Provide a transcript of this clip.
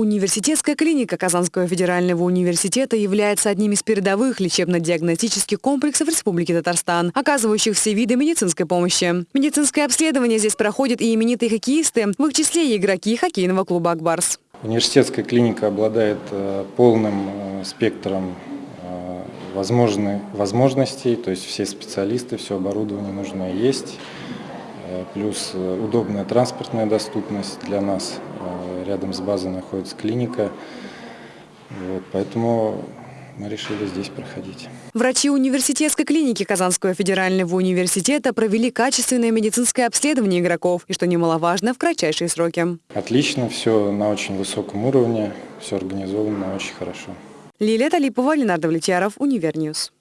Университетская клиника Казанского федерального университета является одним из передовых лечебно-диагностических комплексов Республики Татарстан, оказывающих все виды медицинской помощи. Медицинское обследование здесь проходят и именитые хоккеисты, в их числе и игроки хоккейного клуба «Акбарс». Университетская клиника обладает э, полным э, спектром э, возможностей, то есть все специалисты, все оборудование нужное есть, плюс удобная транспортная доступность для нас. Рядом с базой находится клиника, вот, поэтому мы решили здесь проходить. Врачи университетской клиники Казанского федерального университета провели качественное медицинское обследование игроков и, что немаловажно, в кратчайшие сроки. Отлично, все на очень высоком уровне, все организовано очень хорошо. Лилия Талипова, Ленар Довлетьяров, Univer News.